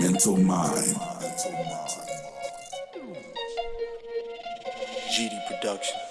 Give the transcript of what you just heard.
mental mind. GD Productions.